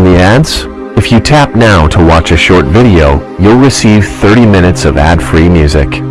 from the ads? If you tap now to watch a short video, you'll receive 30 minutes of ad-free music.